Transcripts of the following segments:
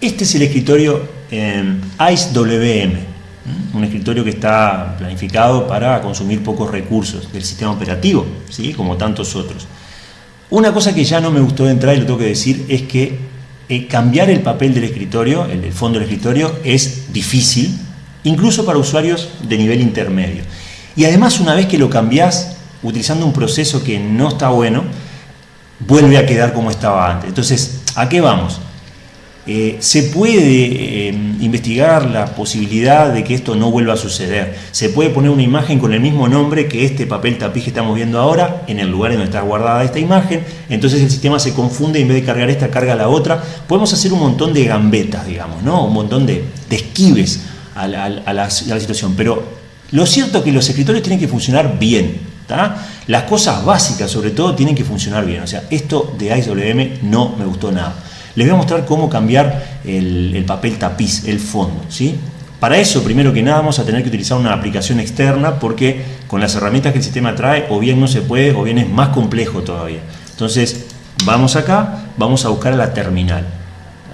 Este es el escritorio ICE WM, un escritorio que está planificado para consumir pocos recursos del sistema operativo, ¿sí? como tantos otros. Una cosa que ya no me gustó de entrar y lo tengo que decir es que eh, cambiar el papel del escritorio, el, fondo del escritorio, es difícil, incluso para usuarios de nivel intermedio. Y además una vez que lo cambias utilizando un proceso que no está bueno, vuelve a quedar como estaba antes. Entonces, ¿a qué vamos? Eh, se puede eh, investigar la posibilidad de que esto no vuelva a suceder. Se puede poner una imagen con el mismo nombre que este papel tapiz que estamos viendo ahora en el lugar en donde está guardada esta imagen. Entonces el sistema se confunde y en vez de cargar esta, carga la otra. Podemos hacer un montón de gambetas, digamos, ¿no? un montón de, esquives a la, situación. Pero lo cierto es que los escritorios tienen que funcionar bien. Las cosas básicas, sobre todo, tienen que funcionar bien. O sea, esto de IceWM no me gustó nada. Les voy a mostrar cómo cambiar el, papel tapiz, el fondo. ¿sí? Para eso, primero que nada, vamos a tener que utilizar una aplicación externa porque con las herramientas que el sistema trae, o bien no se puede, o bien es más complejo todavía. Entonces, vamos acá, vamos a buscar la terminal.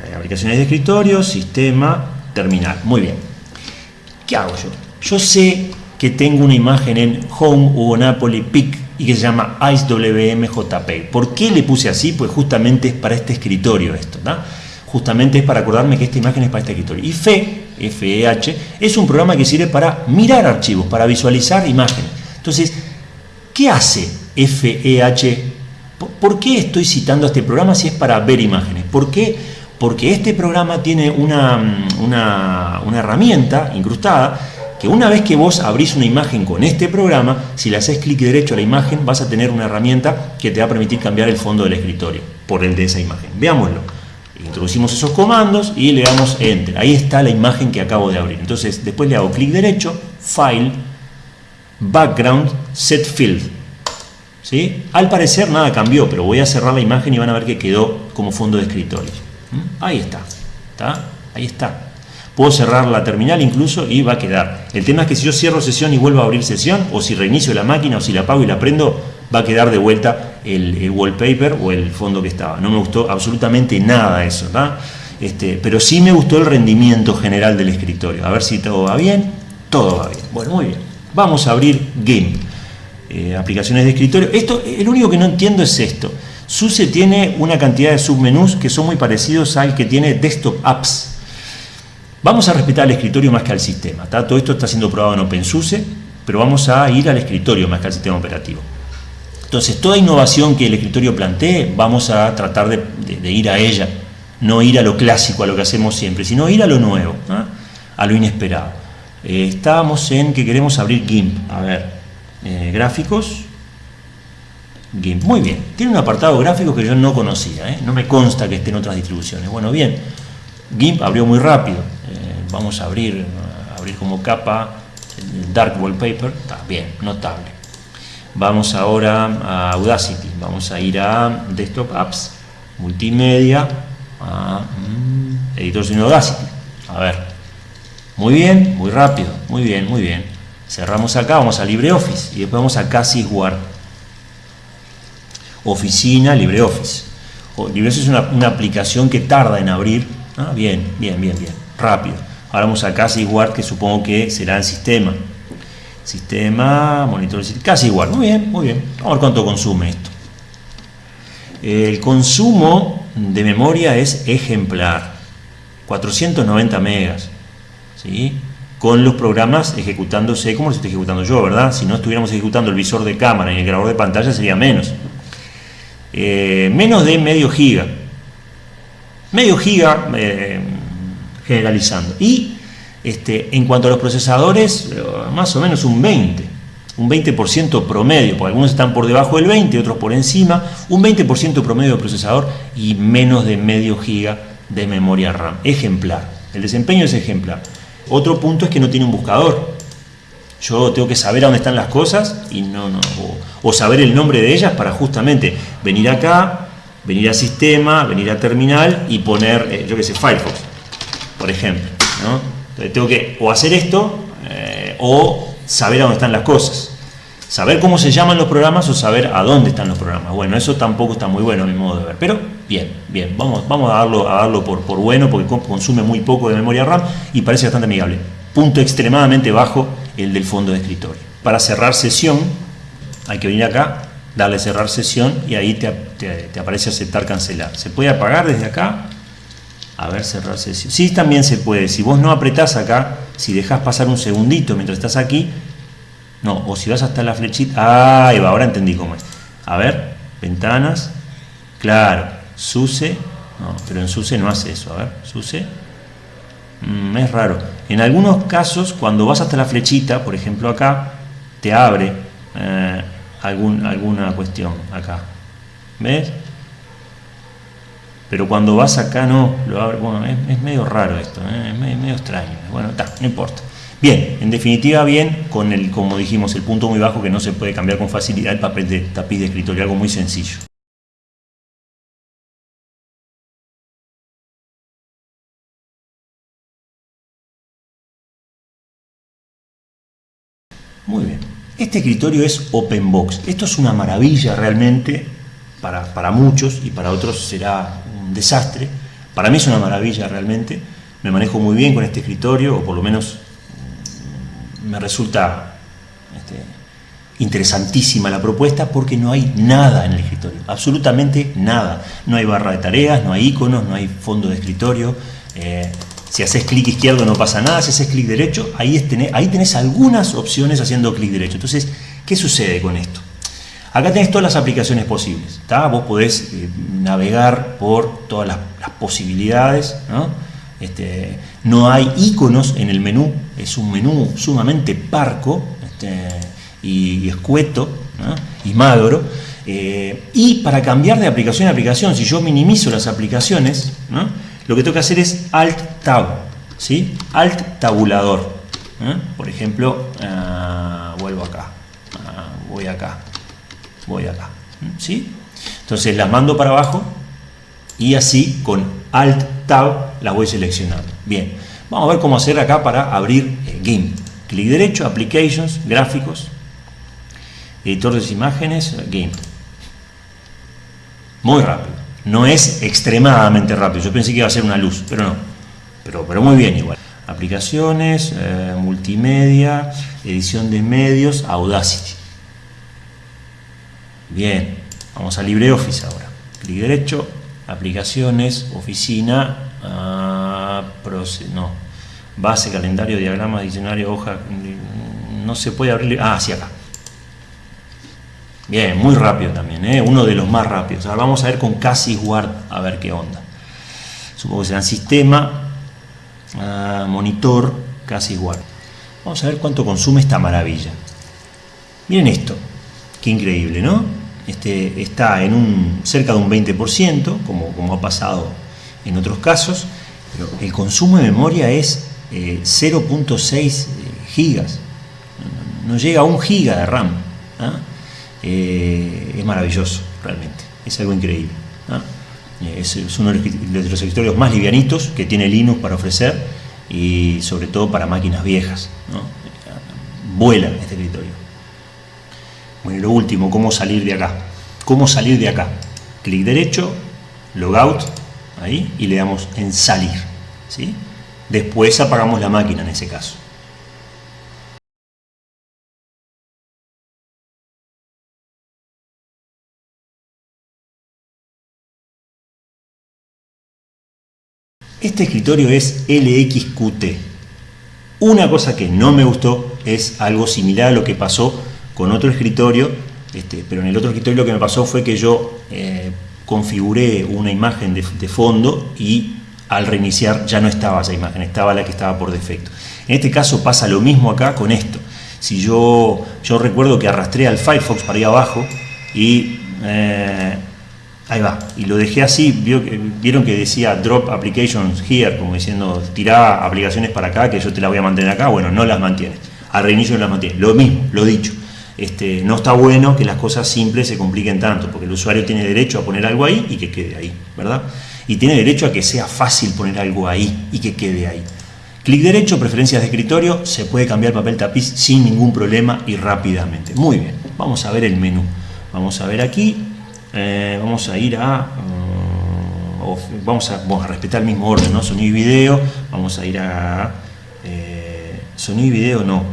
Eh, aplicaciones de escritorio, sistema, terminal. Muy bien. ¿Qué hago yo? Yo sé que tengo una imagen en Home o Napoli PIC y que se llama IceWMJPEG. ¿Por qué le puse así? Pues justamente es para este escritorio esto, ¿no? Justamente es para acordarme que esta imagen es para este escritorio. Y FE, FEH, es un programa que sirve para mirar archivos, para visualizar imágenes. Entonces, ¿qué hace FEH? ¿Por qué estoy citando este programa si es para ver imágenes? ¿Por qué? Porque este programa tiene una, una, una herramienta incrustada una vez que vos abrís una imagen con este programa, si le haces clic derecho a la imagen, vas a tener una herramienta que te va a permitir cambiar el fondo del escritorio por el de esa imagen. Veámoslo. Introducimos esos comandos y le damos Enter. Ahí está la imagen que acabo de abrir. Entonces, después le hago clic derecho, File, Background, Set Field. ¿Sí? Al parecer nada cambió, pero voy a cerrar la imagen y van a ver que quedó como fondo de escritorio. ¿Mm? Ahí está. ¿Está? Ahí está. Puedo cerrar la terminal incluso y va a quedar. El tema es que si yo cierro sesión y vuelvo a abrir sesión, o si reinicio la máquina, o si la apago y la prendo, va a quedar de vuelta el, wallpaper o el fondo que estaba. No me gustó absolutamente nada eso, Este, pero sí me gustó el rendimiento general del escritorio. A ver si todo va bien. Todo va bien. Bueno, muy bien. Vamos a abrir GIMP. Eh, aplicaciones de escritorio. Esto, el único que no entiendo es esto. SUSE tiene una cantidad de submenús que son muy parecidos al que tiene Desktop Apps. Vamos a respetar el escritorio más que al sistema. Todo esto está siendo probado en OpenSUSE, pero vamos a ir al escritorio más que al sistema operativo. Entonces, toda innovación que el escritorio plantee, vamos a tratar de, ir a ella, no ir a lo clásico, a lo que hacemos siempre, sino ir a lo nuevo, a lo inesperado. Eh, estábamos en que queremos abrir GIMP. A ver, eh, gráficos, GIMP. Muy bien, tiene un apartado gráfico que yo no conocía, ¿eh? no me consta que esté en otras distribuciones. Bueno, bien, GIMP abrió muy rápido. Eh, vamos a abrir, abrir como capa el Dark Wallpaper. Bien, notable. Vamos ahora a Audacity. Vamos a ir a Desktop Apps, Multimedia, a mm, Editor de Audacity. A ver. Muy bien, muy rápido. Muy bien, muy bien. Cerramos acá, vamos a LibreOffice y después vamos a Word. Oficina, LibreOffice. LibreOffice es una aplicación que tarda en abrir Ah, bien, bien, bien, bien. Rápido. Ahora vamos a casi igual que supongo que será el sistema. Sistema, monitor, casi igual. Muy bien, muy bien. Vamos a ver cuánto consume esto. El consumo de memoria es ejemplar. 490 megas. ¿sí? Con los programas ejecutándose como lo estoy ejecutando yo, ¿verdad? Si no estuviéramos ejecutando el visor de cámara y el grabador de pantalla sería menos. Eh, menos de medio giga medio giga eh, generalizando. Y este, en cuanto a los procesadores, eh, más o menos un 20, un 20% promedio, porque algunos están por debajo del 20, otros por encima, un 20% promedio de procesador y menos de medio giga de memoria RAM. Ejemplar. El desempeño es ejemplar. Otro punto es que no tiene un buscador. Yo tengo que saber a dónde están las cosas y no, no o saber el nombre de ellas para justamente venir acá, venir a sistema, venir a terminal y poner, eh, yo que sé, Firefox, por ejemplo. Entonces tengo que o hacer esto eh, o saber a dónde están las cosas. saber cómo se llaman los programas o saber a dónde están los programas. Bueno, eso tampoco está muy bueno a mi modo de ver, pero bien, bien, vamos, vamos a darlo, a darlo por, por bueno porque consume muy poco de memoria RAM y parece bastante amigable. Punto extremadamente bajo el del fondo de escritorio. Para cerrar sesión, hay que venir acá, darle cerrar sesión y ahí te, te aparece aceptar cancelar. Se puede apagar desde acá a ver, cerrar sesión. Sí, también se puede. Si vos no apretás acá, si dejas pasar un segundito mientras estás aquí, no, o si vas hasta la flechita, ahí va, ahora entendí cómo es. A ver, ventanas, claro, SUSE, no, pero en SUSE no hace eso, a ver, SUSE, mm, es raro. En algunos casos, cuando vas hasta la flechita, por ejemplo acá, te abre eh, algún, alguna cuestión acá, ¿ves? pero cuando vas acá no, lo abre, bueno, es, medio raro esto, ¿eh? es medio, extraño, bueno, está, no importa. Bien, en definitiva bien, con el, como dijimos, el punto muy bajo que no se puede cambiar con facilidad el papel de tapiz de escritorio, algo muy sencillo. Este escritorio es open box, esto es una maravilla realmente para, para muchos y para otros será desastre. Para mí es una maravilla realmente. Me manejo muy bien con este escritorio, o por lo menos mm, me resulta este, interesantísima la propuesta porque no hay nada en el escritorio, absolutamente nada. No hay barra de tareas, no hay iconos, no hay fondo de escritorio. Eh, si haces clic izquierdo no pasa nada, si haces clic derecho, ahí, tenés, algunas opciones haciendo clic derecho. Entonces, ¿qué sucede con esto? Acá tenés todas las aplicaciones posibles, vos podés eh, navegar por todas las, posibilidades, ¿no? Este, no hay iconos en el menú, es un menú sumamente parco este, y, escueto y magro. Eh, y para cambiar de aplicación a aplicación, si yo minimizo las aplicaciones, lo que tengo que hacer es Alt Tab, ¿sí? Alt Tabulador. Por ejemplo, ah, vuelvo acá, ah, voy acá, voy acá. ¿sí? Entonces las mando para abajo y así con Alt Tab las voy seleccionando. Bien, vamos a ver cómo hacer acá para abrir el GIMP. Clic derecho, Applications, Gráficos, Editor de imágenes, GIMP. Muy rápido. No es extremadamente rápido. Yo pensé que iba a ser una luz, pero no. Pero, pero muy bien igual. Aplicaciones, eh, multimedia, edición de medios, Audacity. Bien, vamos a LibreOffice ahora. Clic derecho, aplicaciones, oficina, ah, no, base, calendario, diagrama, diccionario, hoja, no se puede abrir, ah, sí acá. Bien, muy rápido también, ¿eh? uno de los más rápidos. Ahora vamos a ver con Cassis Ward, a ver qué onda. Supongo que será sistema, ah, monitor, Cassis Ward. Vamos a ver cuánto consume esta maravilla. Miren esto, qué increíble, ¿no? este, está en un, cerca de un 20%, como, como ha pasado en otros casos, pero el consumo de memoria es 0.6 eh, eh, gigas, no llega a un giga de RAM. ¿ah? Eh, es maravilloso, realmente, es algo increíble. ¿ah? Es, uno de los escritorios más livianitos que tiene Linux para ofrecer y sobre todo para máquinas viejas. Vuela este escritorio. Bueno, y lo último, cómo salir de acá. ¿Cómo salir de acá? Clic derecho, logout, ahí, y le damos en salir. ¿sí? Después apagamos la máquina en ese caso. Este escritorio es LXQT. Una cosa que no me gustó es algo similar a lo que pasó con otro escritorio, este, pero en el otro escritorio lo que me pasó fue que yo eh, configuré una imagen de, fondo y al reiniciar ya no estaba esa imagen, estaba la que estaba por defecto. En este caso pasa lo mismo acá con esto. Si yo, yo recuerdo que arrastré al Firefox para ahí abajo y eh, ahí va, y lo dejé así, vieron que decía drop applications here, como diciendo tirá aplicaciones para acá que yo te las voy a mantener acá, bueno, no las mantiene. Al reinicio no las mantiene. Lo mismo, lo dicho. Este, no está bueno que las cosas simples se compliquen tanto, porque el usuario tiene derecho a poner algo ahí y que quede ahí, ¿verdad? Y tiene derecho a que sea fácil poner algo ahí y que quede ahí. Clic derecho, preferencias de escritorio, se puede cambiar papel tapiz sin ningún problema y rápidamente. Muy bien. vamos a ver el menú. Vamos a ver aquí, eh, vamos a ir a... Uh, vamos, a, a respetar el mismo orden, ¿no? Sonido y video, vamos a ir a... Eh, sonido y video no,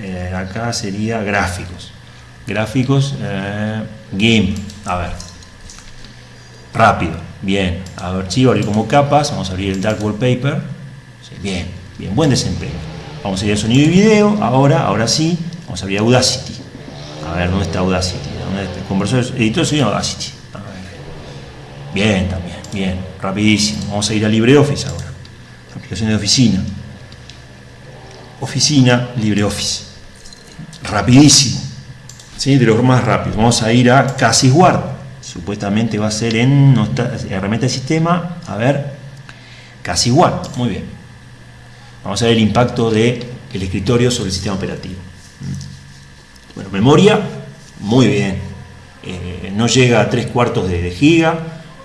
eh, acá sería gráficos. Gráficos, game, a ver. Rápido, bien. Archivo, abrir como capas, vamos a abrir el Dark Wallpaper. bien, bien, buen desempeño. Vamos a ir a sonido y video, ahora, ahora sí, vamos a abrir Audacity. A ver, ¿dónde está Audacity? ¿Dónde está? Conversores, editor de sonido Audacity. Bien, también, bien, rapidísimo. Vamos a ir a LibreOffice ahora. Aplicación de oficina. Oficina, LibreOffice. Rapidísimo. ¿Sí? De los más rápidos. Vamos a ir a Casisguard. Supuestamente va a ser en herramienta de sistema. A ver, Casisguard. Muy bien. Vamos a ver el impacto del el escritorio sobre el sistema operativo. Bueno, memoria, muy bien. Eh, no llega a 3 cuartos de, giga,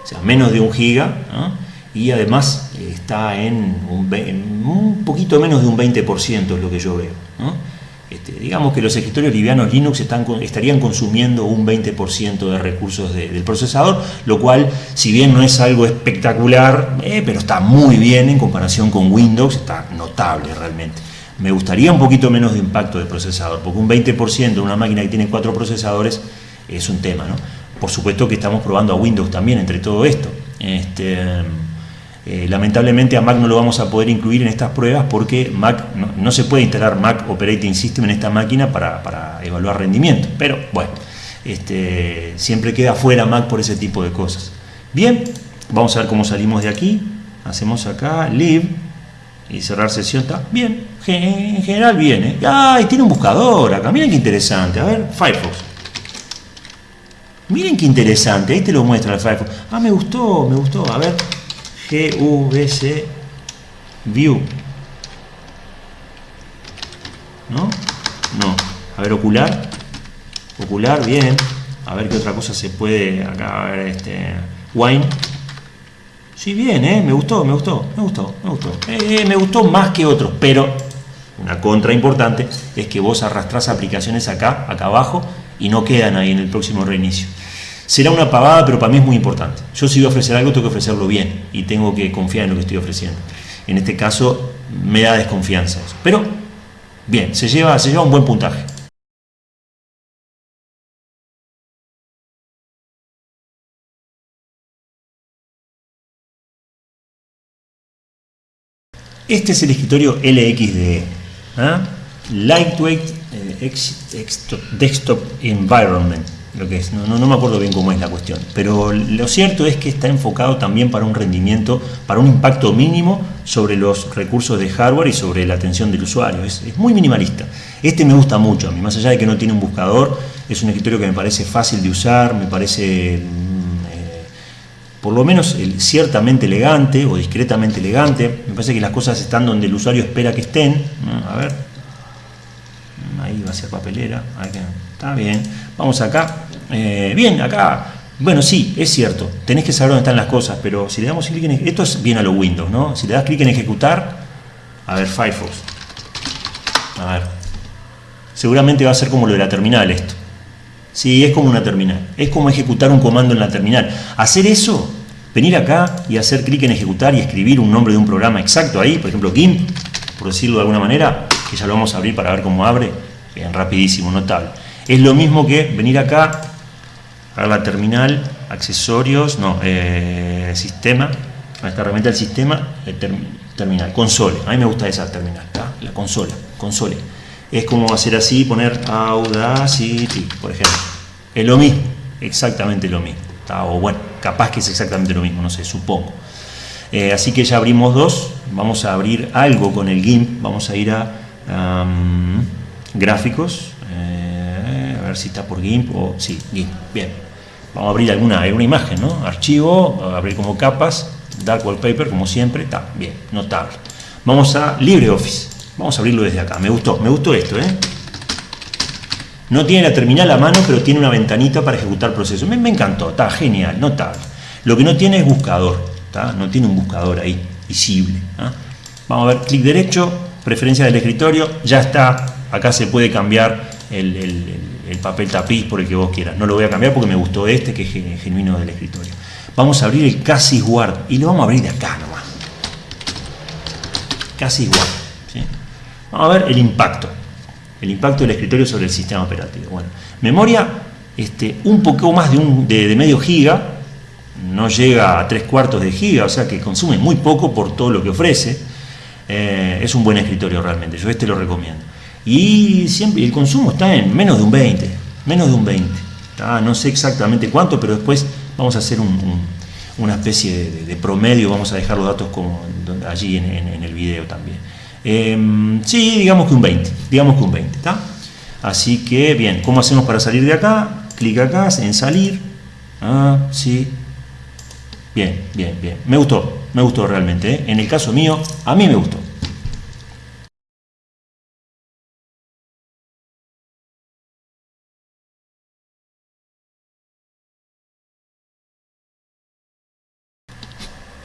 o sea, menos de un giga, y además eh, está en un, poquito menos de un 20%, es lo que yo veo. Este, digamos que los escritorios livianos Linux están, estarían consumiendo un 20% de recursos del procesador, lo cual, si bien no es algo espectacular, eh, pero está muy bien en comparación con Windows, está notable realmente. Me gustaría un poquito menos de impacto de procesador, porque un 20% de una máquina que tiene cuatro procesadores es un tema. ¿no? Por supuesto que estamos probando a Windows también entre todo esto. Este, eh, lamentablemente a Mac no lo vamos a poder incluir en estas pruebas porque Mac no, se puede instalar Mac Operating System en esta máquina para, evaluar rendimiento. Pero bueno, este, siempre queda fuera Mac por ese tipo de cosas. Bien, vamos a ver cómo salimos de aquí. Hacemos acá, Live, y cerrar sesión está bien, en general bien, ¿eh? ¡Ay! Tiene un buscador acá, miren qué interesante. A ver, Firefox. Miren qué interesante, ahí te lo muestra el Firefox. Ah, me gustó, me gustó. A ver, GVC View. ¿No? No. A ver, ocular. Ocular, bien. A ver qué otra cosa se puede acá, a ver, este. Wine. Sí, bien, ¿eh? me gustó, me gustó, me gustó, me gustó. Eh, me gustó más que otros, pero una contra importante es que vos arrastrás aplicaciones acá, acá abajo, y no quedan ahí en el próximo reinicio. Será una pavada, pero para mí es muy importante. Yo si voy a ofrecer algo, tengo que ofrecerlo bien, y tengo que confiar en lo que estoy ofreciendo. En este caso, me da desconfianza. Pero, bien, se lleva, se lleva un buen puntaje. Este es el escritorio LXDE, ¿ah? Lightweight eh, Desktop Environment, lo que es, no, me acuerdo bien cómo es la cuestión, pero lo cierto es que está enfocado también para un rendimiento, para un impacto mínimo sobre los recursos de hardware y sobre la atención del usuario, es, es muy minimalista. Este me gusta mucho a mí, más allá de que no tiene un buscador, es un escritorio que me parece fácil de usar, me parece por lo menos ciertamente elegante o discretamente elegante. Me parece que las cosas están donde el usuario espera que estén. A ver, ahí va a ser papelera. Está bien. Vamos acá. Eh, bien, acá. Bueno, sí, es cierto. Tenés que saber dónde están las cosas, pero si le damos clic en... Esto es bien a los Windows, ¿no? Si le das clic en ejecutar, a ver, Firefox. A ver. Seguramente va a ser como lo de la terminal esto. Sí, es como una terminal. Es como ejecutar un comando en la terminal. Hacer eso, venir acá y hacer clic en ejecutar y escribir un nombre de un programa exacto ahí, por ejemplo GIMP, por decirlo de alguna manera, que ya lo vamos a abrir para ver cómo abre, bien, rapidísimo, notable. Es lo mismo que venir acá, a la terminal, accesorios, no, eh, sistema, a esta herramienta del sistema, eh, terminal, console. A mí me gusta esa terminal, la consola, console es como hacer así, poner Audacity, por ejemplo. Es lo mismo, exactamente lo mismo. O bueno, capaz que es exactamente lo mismo, no sé, supongo. Eh, así que ya abrimos dos, vamos a abrir algo con el GIMP, vamos a ir a gráficos, eh, a ver si está por GIMP o sí, GIMP, bien. Vamos a abrir alguna, alguna imagen, ¿no? Archivo, abrir como capas, Dark Wallpaper, como siempre, está bien, notable. Vamos a LibreOffice. Vamos a abrirlo desde acá. Me gustó, me gustó esto, ¿eh? No tiene la terminal a mano, pero tiene una ventanita para ejecutar procesos. Me, encantó, está genial, notable. Lo que no tiene es buscador, no tiene un buscador ahí, visible. ¿ah? Vamos a ver, clic derecho, preferencia del escritorio, ya está. Acá se puede cambiar el, el papel tapiz por el que vos quieras. No lo voy a cambiar porque me gustó este que es genuino del escritorio. Vamos a abrir el Cassis Word y lo vamos a abrir de acá nomás. Cassis Word. Vamos a ver el impacto. El impacto del escritorio sobre el sistema operativo. Bueno, memoria este, un poco más de, un, de medio giga, no llega a tres cuartos de giga, o sea que consume muy poco por todo lo que ofrece. Eh, es un buen escritorio realmente, yo este lo recomiendo. Y siempre el consumo está en menos de un 20, menos de un 20. No sé exactamente cuánto, pero después vamos a hacer una especie de, promedio, vamos a dejar los datos como allí en, el video también. Em, sí, digamos que un 20, digamos que un 20, ¿está? Así que, bien, ¿cómo hacemos para salir de acá? Clic acá en salir. Ah, sí, Bien, bien, bien. Me gustó, me gustó realmente. ¿eh? En el caso mío, a mí me gustó.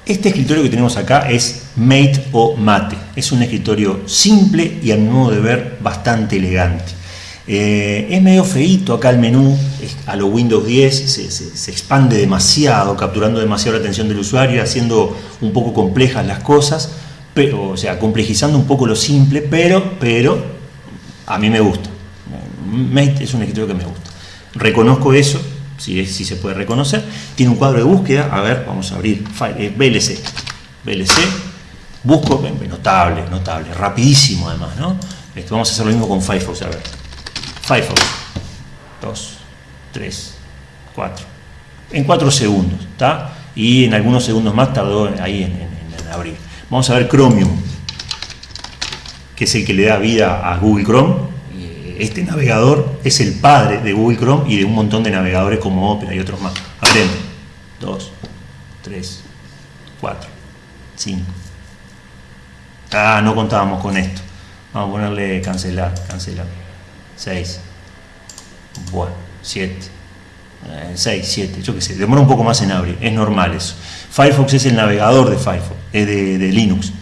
Este escritorio que tenemos acá es Mate o Mate. Es un escritorio simple y a mi modo de ver bastante elegante. Eh, es medio feito acá el menú, a lo Windows 10 se, expande demasiado, capturando demasiado la atención del usuario, haciendo un poco complejas las cosas, pero, o sea, complejizando un poco lo simple, pero, pero a mí me gusta. Mate es un escritorio que me gusta. Reconozco eso, si, si se puede reconocer. Tiene un cuadro de búsqueda, a ver, vamos a abrir eh, VLC. VLC, busco, notable, notable, rapidísimo además, ¿no? Vamos a hacer lo mismo con Firefox, a ver. Firefox. 2, 3, 4. En 4 segundos, ¿está? Y en algunos segundos más tardó ahí en, abrir. Vamos a ver Chromium, que es el que le da vida a Google Chrome. Este navegador es el padre de Google Chrome y de un montón de navegadores como Opera y otros más. Aprende. 2, 3, 4, 5. Ah, no contábamos con esto. Vamos a ponerle cancelar, cancelar. 6, bueno, 7, 6, 7, yo qué sé, demora un poco más en abrir, es normal eso. Firefox es el navegador de Firefox, es de, Linux.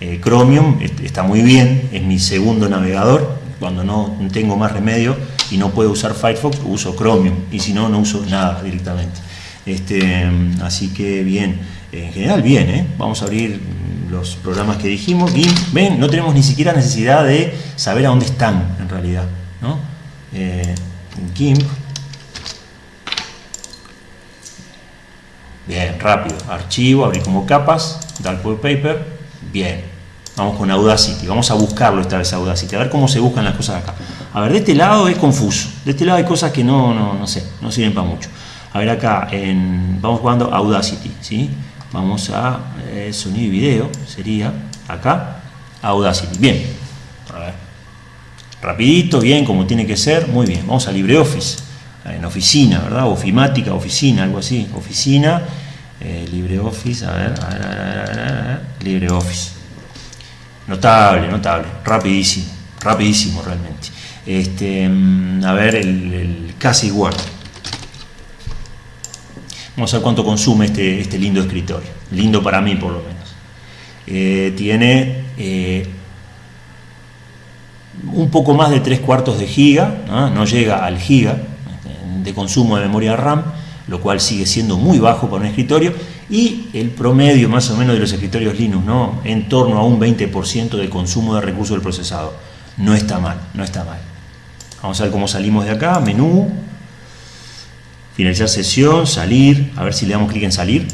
Eh, Chromium está muy bien, es mi segundo navegador, cuando no tengo más remedio y no puedo usar Firefox, uso Chromium, y si no, no uso nada directamente. Este, así que bien, en general bien, ¿eh? vamos a abrir los programas que dijimos, ven, no tenemos ni siquiera necesidad de saber a dónde están en realidad. ¿no? Eh, GIMP. Bien, rápido. Archivo, abrir como capas, Dark Wallpaper. Bien. Vamos con Audacity. Vamos a buscarlo esta vez Audacity. A ver cómo se buscan las cosas acá. A ver, de este lado es confuso. De este lado hay cosas que no, no, no sé, no sirven para mucho. A ver acá, vamos jugando Audacity. ¿sí? Vamos a eh, sonido y video. Sería acá Audacity. Bien. A ver rapidito, bien, como tiene que ser, muy bien. Vamos a LibreOffice, en oficina, ¿verdad? Ofimática, oficina, algo así, oficina, eh, LibreOffice, a ver, a ver, a ver, a ver, LibreOffice. Notable, notable, rapidísimo, rapidísimo realmente. Este, mm, a ver, el, casi Word. Vamos a ver cuánto consume este, este lindo escritorio. Lindo para mí, por lo menos. Eh, tiene eh, un poco más de 3 cuartos de giga, ¿no? llega al giga de consumo de memoria RAM, lo cual sigue siendo muy bajo para un escritorio, y el promedio más o menos de los escritorios Linux, ¿no? en torno a un 20% de consumo de recursos del procesador. No está mal, no está mal. Vamos a ver cómo salimos de acá, menú, finalizar sesión, salir, a ver si le damos clic en salir.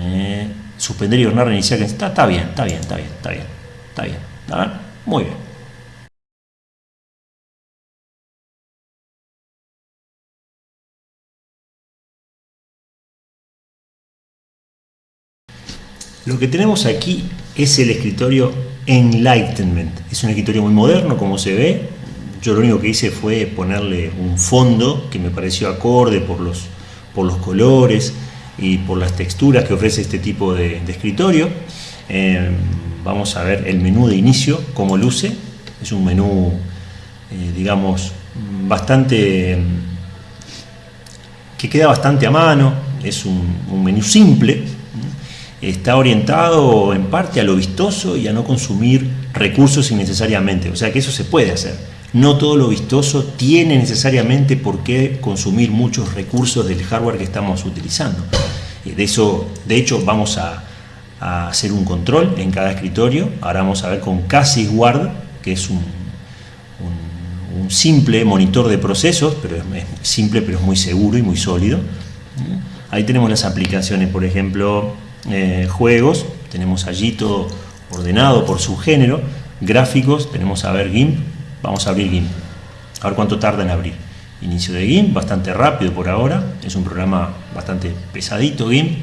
Eh, suspender y ordenar, reiniciar, está, está bien, está bien, está bien, está bien, está bien. ¿está muy bien. Lo que tenemos aquí es el escritorio Enlightenment. Es un escritorio muy moderno, como se ve. Yo lo único que hice fue ponerle un fondo que me pareció acorde por los, por los colores y por las texturas que ofrece este tipo de, escritorio. Eh, vamos a ver el menú de inicio, cómo luce. Es un menú, eh, digamos, bastante... que queda bastante a mano, es un, menú simple, está orientado en parte a lo vistoso y a no consumir recursos innecesariamente, o sea que eso se puede hacer. no todo lo vistoso tiene necesariamente por qué consumir muchos recursos del hardware que estamos utilizando. Eh, de, eso, de hecho, vamos a, hacer un control en cada escritorio. Ahora vamos a ver con Cassis Guard, que es un, un, simple monitor de procesos, pero es, simple pero es muy seguro y muy sólido. Ahí tenemos las aplicaciones, por ejemplo, eh, juegos, tenemos allí todo ordenado por su género, gráficos, tenemos a ver GIMP, Vamos a abrir GIMP. A ver cuánto tarda en abrir. Inicio de GIMP, bastante rápido por ahora. Es un programa bastante pesadito GIMP.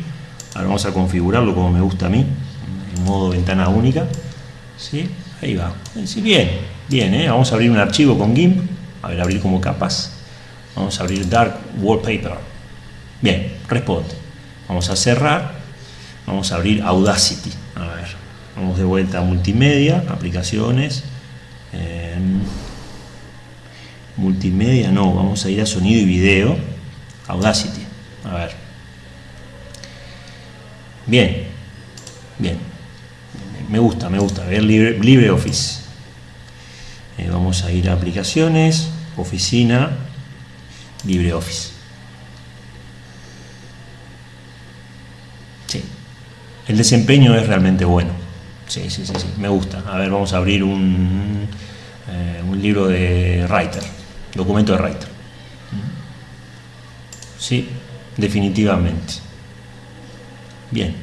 Ahora vamos a configurarlo como me gusta a mí, en modo ventana única. ¿Sí? Ahí va. Sí, bien, bien, ¿eh? Vamos a abrir un archivo con GIMP. A ver, abrir como capas. Vamos a abrir Dark Wallpaper. Bien, responde. Vamos a cerrar. Vamos a abrir Audacity. A ver, vamos de vuelta a multimedia, aplicaciones, multimedia, no, vamos a ir a sonido y video, Audacity, a ver. Bien, bien, me gusta, me gusta, ver libre, LibreOffice. Eh, vamos a ir a aplicaciones, oficina, LibreOffice. Sí, el desempeño es realmente bueno. Sí, sí, sí, sí, me gusta. A ver, vamos a abrir un, eh, un libro de Writer, documento de Writer. Sí, definitivamente. Bien.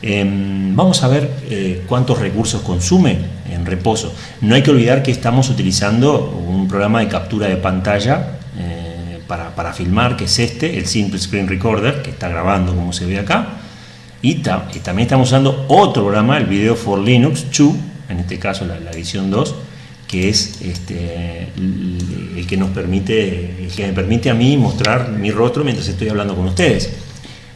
Em, vamos a ver eh, cuántos recursos consume en reposo. No hay que olvidar que estamos utilizando un programa de captura de pantalla eh, para, para, filmar, que es este, el Simple Screen Recorder, que está grabando como se ve acá. Y, también estamos usando otro programa, el Video for Linux 2, en este caso la, la edición 2, que es este, el, que nos permite, el que me permite a mí mostrar mi rostro mientras estoy hablando con ustedes.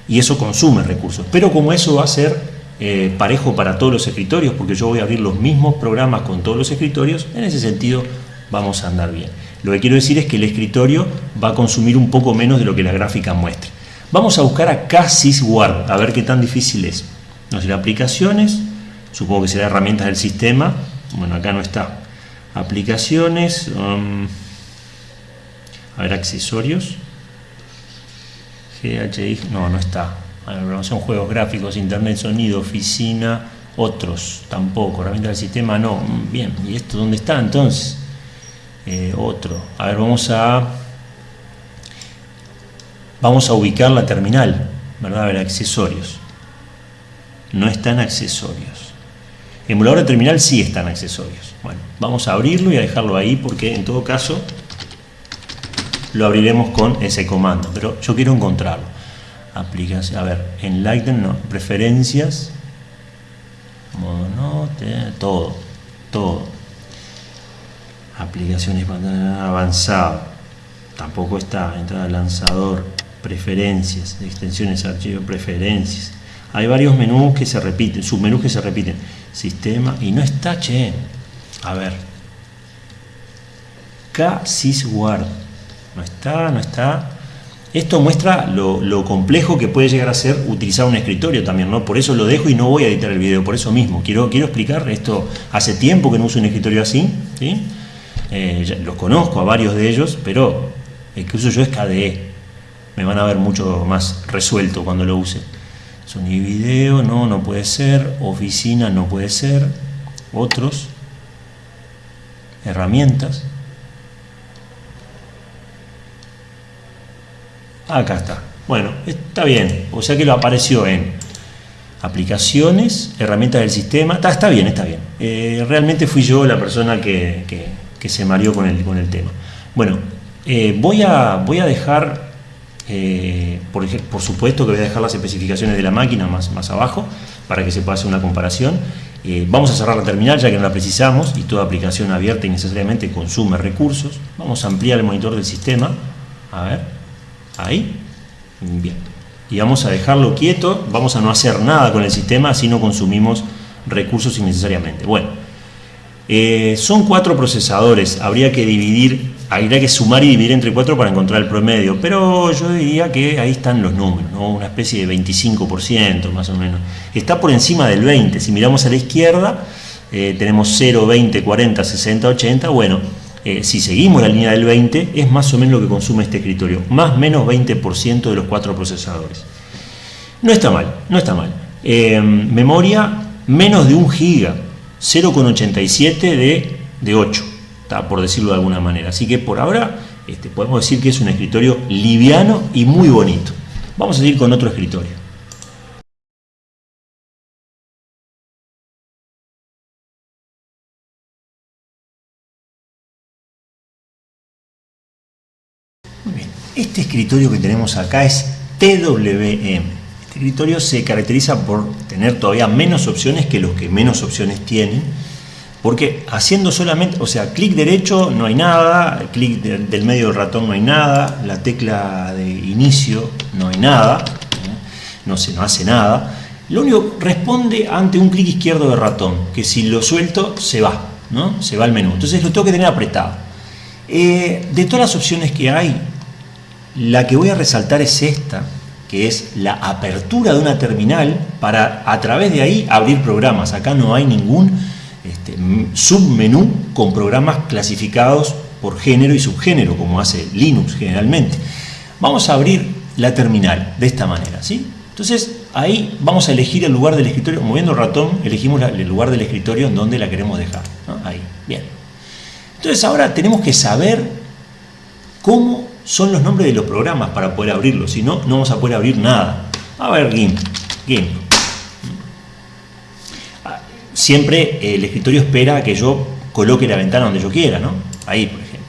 Y eso consume recursos. Pero como eso va a ser eh, parejo para todos los escritorios, porque yo voy a abrir los mismos programas con todos los escritorios, en ese sentido vamos a andar bien. Lo que quiero decir es que el escritorio va a consumir un poco menos de lo que la gráfica muestra. Vamos a buscar acá SysGuard, a ver qué tan difícil es. No sé, aplicaciones, supongo que será herramientas del sistema, bueno, acá no está. Aplicaciones, um, a ver, accesorios. GHI, no, no está. son juegos gráficos, internet, sonido, oficina, otros, tampoco. Herramientas del sistema, no. Bien, ¿y esto dónde está entonces? Eh, otro. A ver, vamos a vamos a ubicar la terminal, ¿verdad? A ver, accesorios. No están accesorios. Emulador de terminal sí están accesorios. Bueno, vamos a abrirlo y a dejarlo ahí porque en todo caso lo abriremos con ese comando, pero yo quiero encontrarlo. Aplicación, a ver, en Lighten no, preferencias, modo todo, todo. Aplicaciones avanzado, tampoco está, entrada lanzador, preferencias, extensiones, archivos, preferencias. Hay varios menús que se repiten, submenús que se repiten. Sistema, y no está, che. A ver. K-Sysguard. No está, no está. Esto muestra lo, complejo que puede llegar a ser utilizar un escritorio también, ¿no? Por eso lo dejo y no voy a editar el video, por eso mismo. Quiero, quiero explicar esto. Hace tiempo que no uso un escritorio así, ¿sí? Eh, los conozco a varios de ellos, pero el que uso yo es KDE me van a ver mucho más resuelto cuando lo use. Sonido y video, no, no puede ser. Oficina, no puede ser. Otros. Herramientas. Acá está. Bueno, está bien. O sea que lo apareció en aplicaciones, herramientas del sistema. Está, está bien, está bien. Eh, realmente fui yo la persona que, se mareó con el, con el tema. Bueno, eh, voy, a, voy a dejar eh, por, supuesto que voy a dejar las especificaciones de la máquina más, más abajo para que se pueda hacer una comparación. Eh, vamos a cerrar la terminal ya que no la precisamos y toda aplicación abierta innecesariamente consume recursos. Vamos a ampliar el monitor del sistema. A ver, ahí. Bien. Y vamos a dejarlo quieto, vamos a no hacer nada con el sistema, así no consumimos recursos innecesariamente. Bueno, eh, son cuatro procesadores, habría que dividir habría que sumar y dividir entre 4 para encontrar el promedio, pero yo diría que ahí están los números, una especie de 25% más o menos. Está por encima del 20, si miramos a la izquierda eh, tenemos 0, 20, 40, 60, 80, bueno, eh, si seguimos la línea del 20, es más o menos lo que consume este escritorio, más o menos 20% de los cuatro procesadores. No está mal, no está mal. Eh, memoria menos de un giga, 0,87 de, de 8, por decirlo de alguna manera. Así que por ahora este, podemos decir que es un escritorio liviano y muy bonito. Vamos a seguir con otro escritorio. Muy bien, este escritorio que tenemos acá es TWM. Este escritorio se caracteriza por tener todavía menos opciones que los que menos opciones tienen, porque haciendo solamente, o sea, clic derecho no hay nada, clic del medio del ratón no hay nada, la tecla de inicio no hay nada, ¿eh? no se no hace nada. Lo único responde ante un clic izquierdo de ratón, que si lo suelto se va, ¿no? Se va al menú. Entonces lo tengo que tener apretado. Eh, de todas las opciones que hay, la que voy a resaltar es esta, que es la apertura de una terminal para a través de ahí abrir programas. Acá no hay ningún este, submenú con programas clasificados por género y subgénero, como hace Linux generalmente. Vamos a abrir la terminal de esta manera. ¿sí? Entonces ahí vamos a elegir el lugar del escritorio, moviendo el ratón elegimos el lugar del escritorio en donde la queremos dejar. Ahí, bien. Entonces ahora tenemos que saber cómo son los nombres de los programas para poder abrirlos, si no, no vamos a poder abrir nada. A ver, GIMP, GIMP. Siempre el escritorio espera que yo coloque la ventana donde yo quiera, ¿no? Ahí, por ejemplo.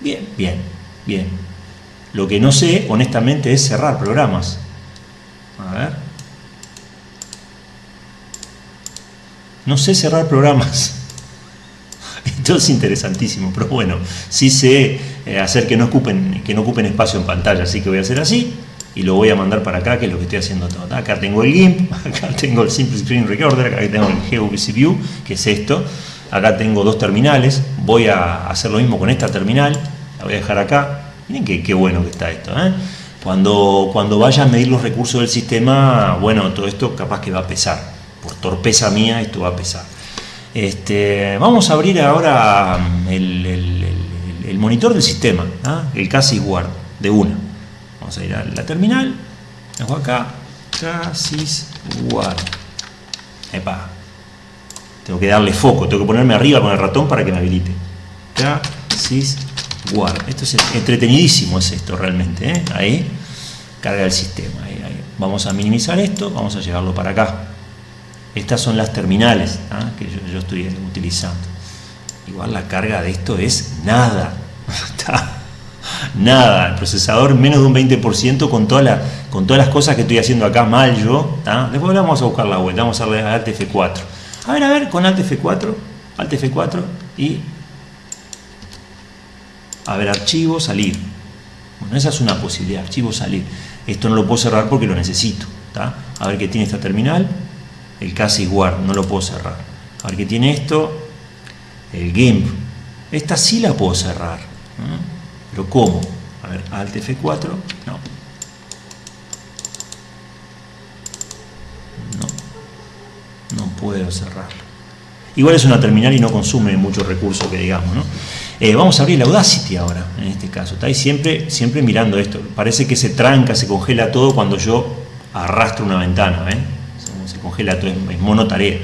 Bien, bien, bien. Lo que no sé, honestamente, es cerrar programas. A ver. No sé cerrar programas. Esto es interesantísimo, pero bueno, sí sé eh, hacer que no, ocupen, que no ocupen espacio en pantalla, así que voy a hacer así y lo voy a mandar para acá, que es lo que estoy haciendo todo. Acá tengo el GIMP, acá tengo el Simple Screen Recorder, acá tengo el GeoVC View, que es esto. Acá tengo dos terminales, voy a hacer lo mismo con esta terminal, la voy a dejar acá. Miren qué, bueno que está esto. ¿eh? Cuando, cuando vaya a medir los recursos del sistema, bueno, todo esto capaz que va a pesar. Por torpeza mía esto va a pesar. Este, vamos a abrir ahora el, monitor del sistema, ¿ah? el Casis Guard, de una. Vamos a ir a la terminal, dejo acá, Casis Guard. Epa. Tengo que darle foco, tengo que ponerme arriba con el ratón para que me habilite. Casis Guard. Esto es entretenidísimo, es esto realmente. ¿eh? Ahí, carga el sistema. Vamos a minimizar esto, vamos a llevarlo para acá. Estas son las terminales ¿ah? que yo, estoy utilizando. Igual la carga de esto es nada. nada. El procesador menos de un 20% con, toda con todas las cosas que estoy haciendo acá mal yo. Después vamos a buscar la vuelta. Vamos a darle a Alt F4. A ver, a ver, con Alt F4. Alt F4 y... A ver, archivo, salir. Bueno, esa es una posibilidad. Archivo, salir. Esto no lo puedo cerrar porque lo necesito. A ver qué tiene esta terminal el casi no lo puedo cerrar. A ver qué tiene esto, el GIMP. Esta sí la puedo cerrar. Pero ¿cómo? A ver, Alt F4, no. No, no puedo cerrarlo. Igual es una terminal y no consume mucho recurso que digamos, ¿no? Eh, vamos a abrir la Audacity ahora, en este caso. Está ahí siempre, siempre mirando esto. Parece que se tranca, se congela todo cuando yo arrastro una ventana, ¿ven? congela todo, es monotarea.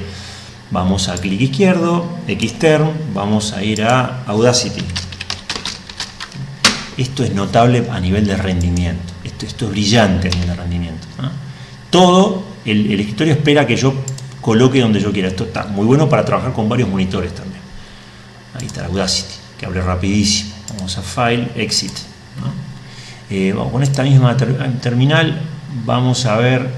Vamos a clic izquierdo, Xterm, vamos a ir a Audacity. Esto es notable a nivel de rendimiento, esto, esto es brillante a nivel de rendimiento. Todo, el, el escritorio espera que yo coloque donde yo quiera, esto está muy bueno para trabajar con varios monitores también. Ahí está Audacity, que abre rapidísimo. Vamos a File, Exit. Eh, con esta misma terminal, vamos a ver,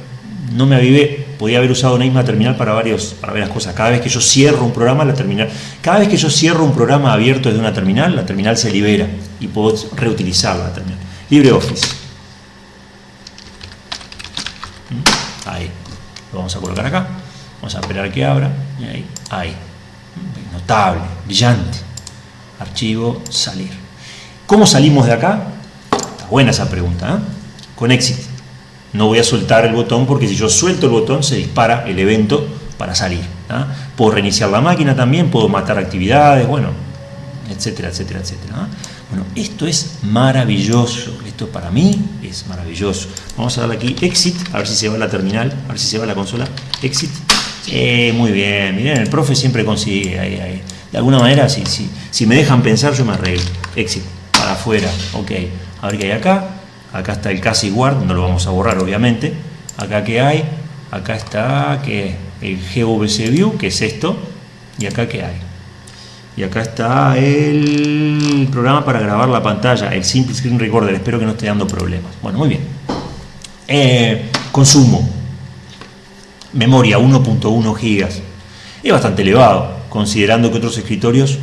no me avivé, podía haber usado una misma terminal para, varios, para varias cosas. Cada vez que yo cierro un programa, la terminal, cada vez que yo cierro un programa abierto desde una terminal, la terminal se libera y puedo reutilizar la terminal. LibreOffice. ¿Mm? Ahí. Lo vamos a colocar acá. Vamos a esperar que abra. Ahí. Ahí. Notable, brillante. Archivo, salir. ¿Cómo salimos de acá? Está buena esa pregunta. ¿eh? Con éxito no voy a soltar el botón porque si yo suelto el botón se dispara el evento para salir. Puedo reiniciar la máquina también, puedo matar actividades, bueno, etcétera, etcétera, etcétera. ¿ah? Bueno, esto es maravilloso, esto para mí es maravilloso. Vamos a darle aquí exit, a ver si se va la terminal, a ver si se va la consola, exit. Eh, muy bien, miren, el profe siempre consigue ahí, ahí. De alguna manera, si, si, si me dejan pensar, yo me arreglo. Exit, para afuera, ok. A ver qué hay acá. Acá está el casi guard, no lo vamos a borrar obviamente. Acá qué hay, acá está que el GVC View, que es esto, y acá qué hay. Y acá está el programa para grabar la pantalla, el Simple Screen Recorder. Espero que no esté dando problemas. Bueno, muy bien. Eh, consumo. Memoria 1.1 gigas. Es bastante elevado, considerando que otros escritorios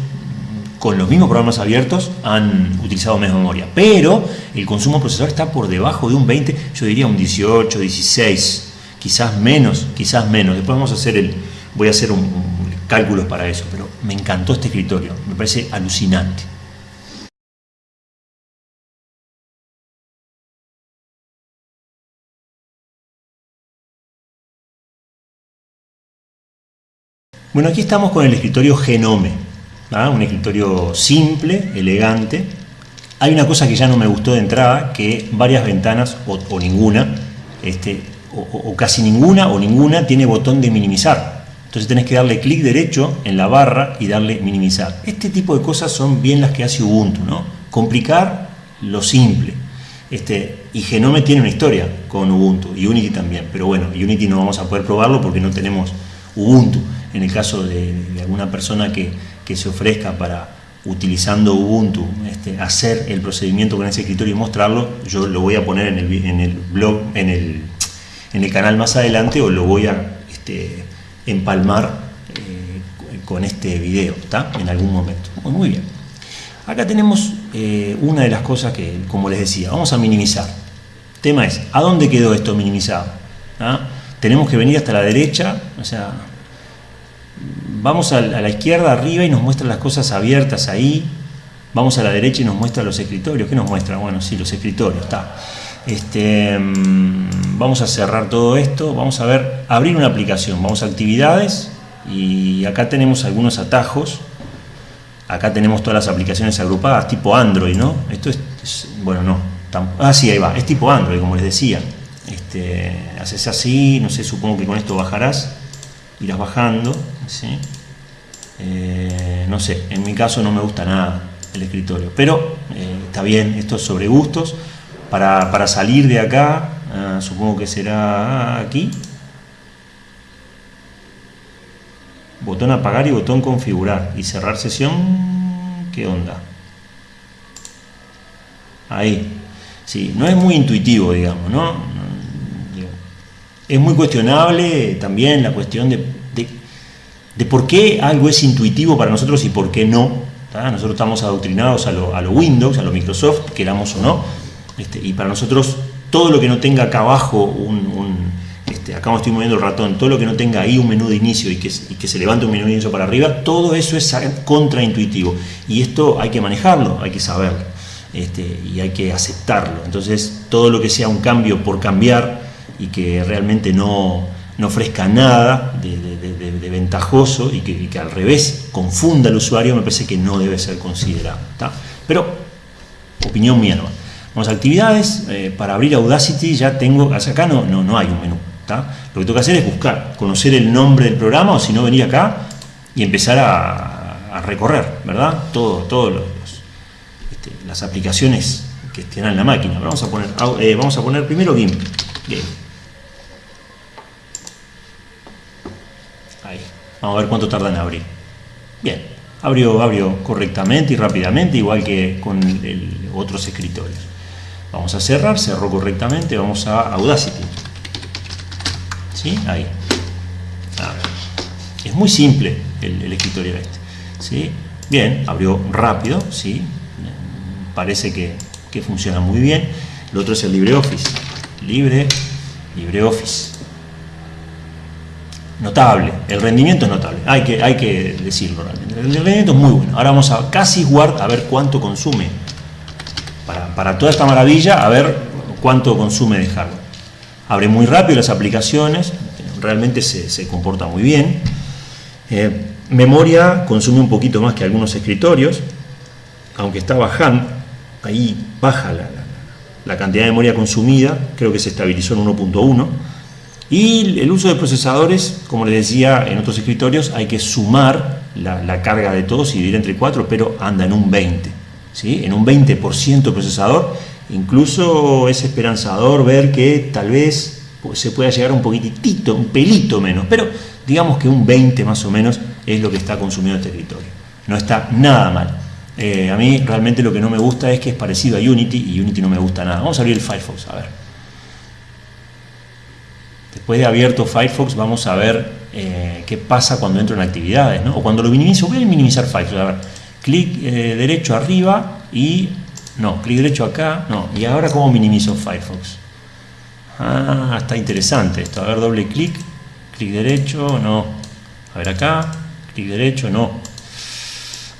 con los mismos programas abiertos han utilizado menos memoria. Pero el consumo procesador está por debajo de un 20, yo diría un 18, 16, quizás menos, quizás menos. Después vamos a hacer el, voy a hacer un, un cálculos para eso, pero me encantó este escritorio, me parece alucinante. Bueno, aquí estamos con el escritorio Genome, ¿ah? un escritorio simple, elegante. Hay una cosa que ya no me gustó de entrada, que varias ventanas, o, ninguna, este, o, casi ninguna o ninguna, tiene botón de minimizar. Entonces tenés que darle clic derecho en la barra y darle minimizar. Este tipo de cosas son bien las que hace Ubuntu, ¿no? Complicar lo simple. Este, y Genome tiene una historia con Ubuntu, y Unity también, pero bueno, Unity no vamos a poder probarlo porque no tenemos Ubuntu. En el caso de alguna persona que, que, se ofrezca para, utilizando Ubuntu, este, hacer el procedimiento con ese escritorio y mostrarlo, yo lo voy a poner en el, en el blog, en el, en el canal más adelante o lo voy a... Este, empalmar eh, con este video, ¿está? En algún momento. Muy, bien. Acá tenemos eh, una de las cosas que, como les decía, vamos a minimizar. El tema es, ¿a dónde quedó esto minimizado? ¿Ah? Tenemos que venir hasta la derecha, o sea, vamos a la izquierda arriba y nos muestra las cosas abiertas ahí, vamos a la derecha y nos muestra los escritorios. ¿Qué nos muestra? Bueno, sí, los escritorios, está. Este, mm, vamos a cerrar todo esto, vamos a ver, abrir una aplicación, vamos a actividades y acá tenemos algunos atajos, acá tenemos todas las aplicaciones agrupadas, tipo Android, ¿no? Esto es, bueno, no, ah, sí, ahí va, es tipo Android, como les decía, este, haces así, no sé, supongo que con esto bajarás, irás bajando, ¿sí? Eh, no sé, en mi caso no me gusta nada el escritorio, pero eh, está bien, esto es sobre gustos, para, para salir de acá, uh, supongo que será aquí, botón apagar y botón configurar y cerrar sesión, ¿qué onda? Ahí, sí, no es muy intuitivo, digamos, ¿no? Es muy cuestionable también la cuestión de, de, por qué algo es intuitivo para nosotros y por qué no. Nosotros estamos adoctrinados a lo, a lo Windows, a lo Microsoft, queramos o no, este, y para nosotros todo lo que no tenga acá abajo un, un este, acá me moviendo el ratón, todo lo que no tenga ahí un menú de inicio y que, se levante un menú de inicio para arriba, todo eso es contraintuitivo y esto hay que manejarlo, hay que saberlo este, y hay que aceptarlo. Entonces todo lo que sea un cambio por cambiar y que realmente no, no ofrezca nada de ventajoso y que, al revés confunda al usuario, me parece que no debe ser considerado. ¿tá? Pero, opinión mía no. Vamos a actividades, eh, para abrir Audacity ya tengo, acá no, no, no hay un menú. ¿tá? Lo que tengo que hacer es buscar, conocer el nombre del programa o si no venir acá y empezar a, recorrer, ¿verdad? Todo, todos los, este, las aplicaciones que estén en la máquina. Vamos a poner, eh, vamos a poner primero GIMP. Game. Ahí. Vamos a ver cuánto tarda en abrir. Bien, abrió, abrió correctamente y rápidamente, igual que con el, otros escritorios. Vamos a cerrar, cerró correctamente, vamos a Audacity. ¿Sí? Ahí. Es muy simple el, el escritorio este. ¿Sí? Bien, abrió rápido, ¿sí? Parece que, que funciona muy bien. Lo otro es el LibreOffice. Libre, LibreOffice. Notable, el rendimiento es notable, hay que, hay que decirlo realmente. El rendimiento es muy bueno. Ahora vamos a casi guard a ver cuánto consume. Para, para toda esta maravilla, a ver cuánto consume de hardware. Abre muy rápido las aplicaciones, realmente se, se comporta muy bien. Eh, memoria consume un poquito más que algunos escritorios, aunque está bajando, ahí baja la, la cantidad de memoria consumida, creo que se estabilizó en 1.1. Y el uso de procesadores, como les decía en otros escritorios, hay que sumar la, carga de todos y dividir entre 4, pero anda en un 20. ¿sí? En un 20% procesador, incluso es esperanzador ver que tal vez se pueda llegar un poquitito, un pelito menos, pero digamos que un 20 más o menos es lo que está consumiendo este escritorio. No está nada mal. Eh, a mí realmente lo que no me gusta es que es parecido a Unity y Unity no me gusta nada. Vamos a abrir el Firefox, a ver. Después de abierto Firefox vamos a ver eh, qué pasa cuando entro en actividades, ¿no? o cuando lo minimizo. Voy a minimizar Firefox, a ver. Clic eh, derecho arriba y... No, clic derecho acá, no. ¿Y ahora cómo minimizo Firefox? Ah, está interesante esto. A ver, doble clic, clic derecho, no. A ver acá, clic derecho, no.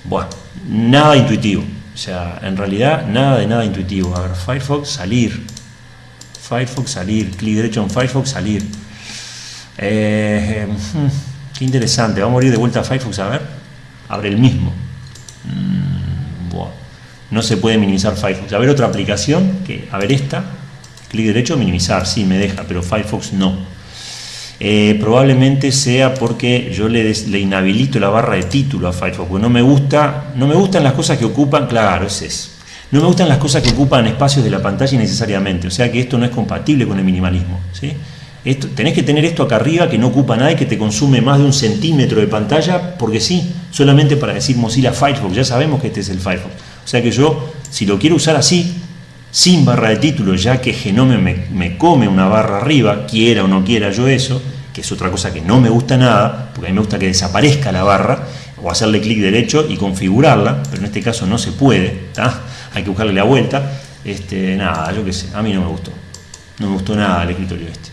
Bueno, nada intuitivo. O sea, en realidad nada de nada intuitivo. A ver, Firefox, salir. Firefox, salir. Clic derecho en Firefox, salir. Eh, hmm, qué interesante. Vamos a ir de vuelta a Firefox a ver. Abre el mismo. Mm, no se puede minimizar Firefox. A ver otra aplicación. que A ver esta. Clic derecho, minimizar. Sí, me deja, pero Firefox no. Eh, probablemente sea porque yo le, le, inhabilito la barra de título a Firefox, porque no me gusta, no me gustan las cosas que ocupan, claro, es eso. No me gustan las cosas que ocupan espacios de la pantalla necesariamente, o sea que esto no es compatible con el minimalismo. ¿sí? Esto, tenés que tener esto acá arriba que no ocupa nada y que te consume más de un centímetro de pantalla, porque sí, solamente para decir Mozilla Firefox, ya sabemos que este es el Firefox. O sea que yo, si lo quiero usar así, sin barra de título, ya que Genome me, come una barra arriba, quiera o no quiera yo eso, que es otra cosa que no me gusta nada, porque a mí me gusta que desaparezca la barra, o hacerle clic derecho y configurarla, pero en este caso no se puede, hay que buscarle la vuelta, este, nada, yo qué sé, a mí no me gustó, no me gustó nada el escritorio este.